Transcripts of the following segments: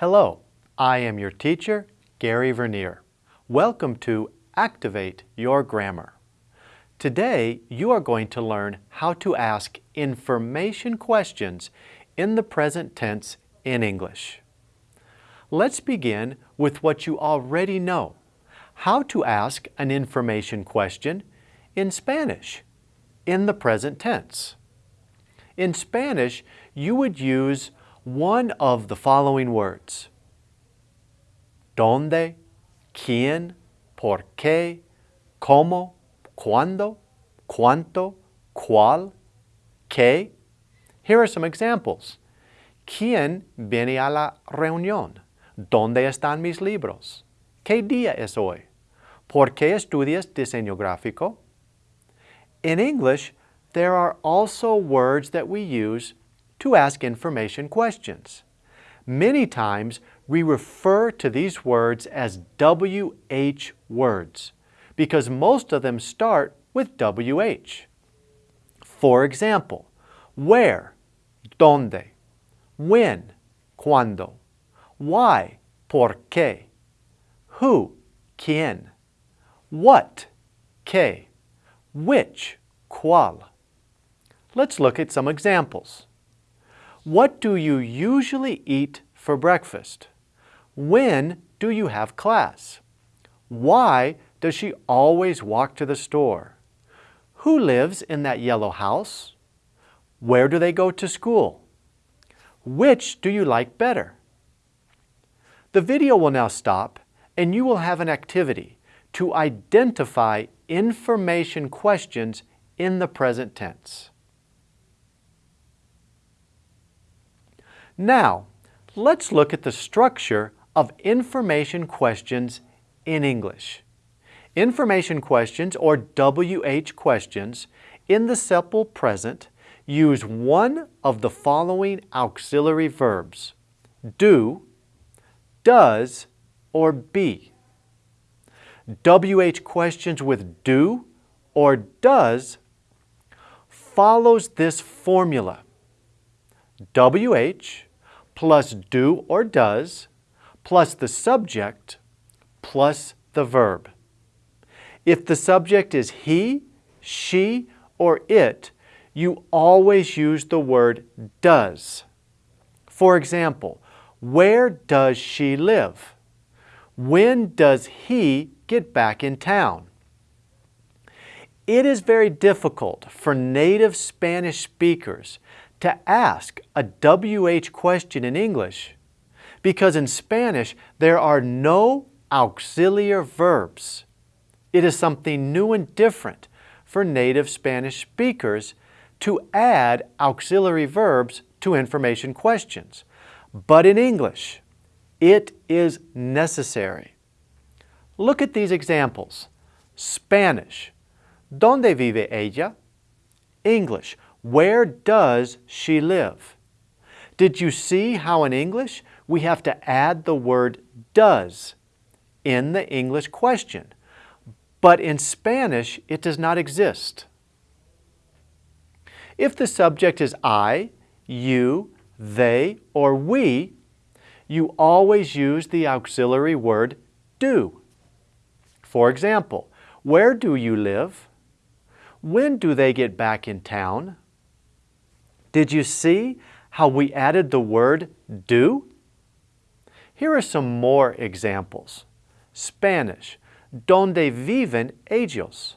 Hello, I am your teacher, Gary Vernier. Welcome to Activate Your Grammar. Today, you are going to learn how to ask information questions in the present tense in English. Let's begin with what you already know, how to ask an information question in Spanish in the present tense. In Spanish, you would use one of the following words. ¿Dónde? ¿Quién? ¿Por qué? ¿Cómo? ¿Cuándo? ¿Cuánto? ¿Cuál? ¿Qué? Here are some examples. ¿Quién viene a la reunión? ¿Dónde están mis libros? ¿Qué día es hoy? ¿Por qué estudias diseño gráfico? In English, there are also words that we use to ask information questions. Many times, we refer to these words as WH words because most of them start with WH. For example, where, donde, when, cuando, why, por qué, who, quién, what, qué, which, cuál. Let's look at some examples. What do you usually eat for breakfast? When do you have class? Why does she always walk to the store? Who lives in that yellow house? Where do they go to school? Which do you like better? The video will now stop and you will have an activity to identify information questions in the present tense. Now, let's look at the structure of information questions in English. Information questions, or WH questions, in the simple present use one of the following auxiliary verbs, do, does, or be. WH questions with do or does follows this formula. WH plus do or does plus the subject plus the verb. If the subject is he, she, or it, you always use the word does. For example, where does she live? When does he get back in town? It is very difficult for native Spanish speakers to ask a WH question in English because in Spanish there are no auxiliary verbs. It is something new and different for native Spanish speakers to add auxiliary verbs to information questions. But in English, it is necessary. Look at these examples. Spanish, ¿Dónde vive ella? English, where does she live? Did you see how in English we have to add the word does in the English question? But in Spanish, it does not exist. If the subject is I, you, they, or we, you always use the auxiliary word do. For example, where do you live? When do they get back in town? Did you see how we added the word do? Here are some more examples. Spanish, ¿Dónde viven ellos?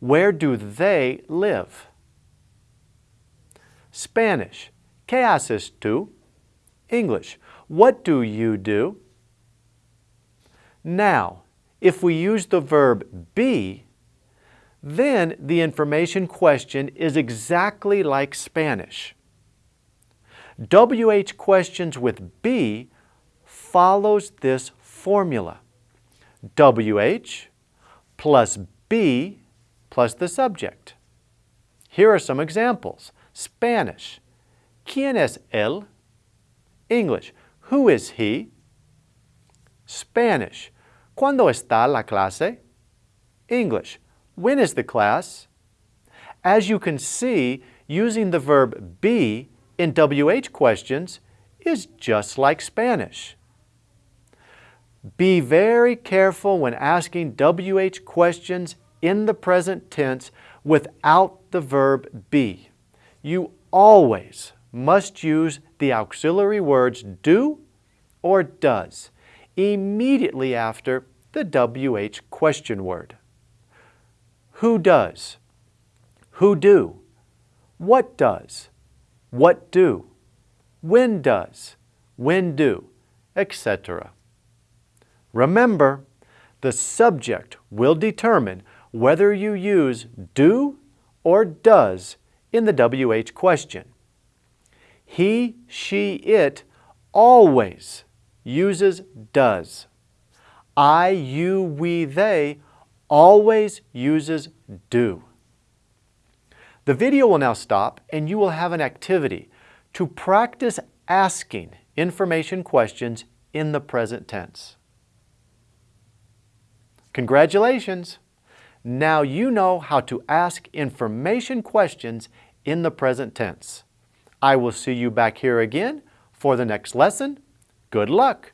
Where do they live? Spanish, ¿Qué haces tú? English, what do you do? Now, if we use the verb be, then the information question is exactly like Spanish. WH questions with be follows this formula. WH plus be plus the subject. Here are some examples. Spanish, ¿Quién es él? English, who is he? Spanish, ¿Cuándo está la clase? English, when is the class? As you can see, using the verb be in WH questions is just like Spanish. Be very careful when asking WH questions in the present tense without the verb be. You always must use the auxiliary words do or does immediately after the WH question word. Who does? Who do? What does? What do? When does? When do? Etc. Remember, the subject will determine whether you use do or does in the WH question. He, she, it always uses does. I, you, we, they always uses do. The video will now stop and you will have an activity to practice asking information questions in the present tense. Congratulations! Now you know how to ask information questions in the present tense. I will see you back here again for the next lesson. Good luck!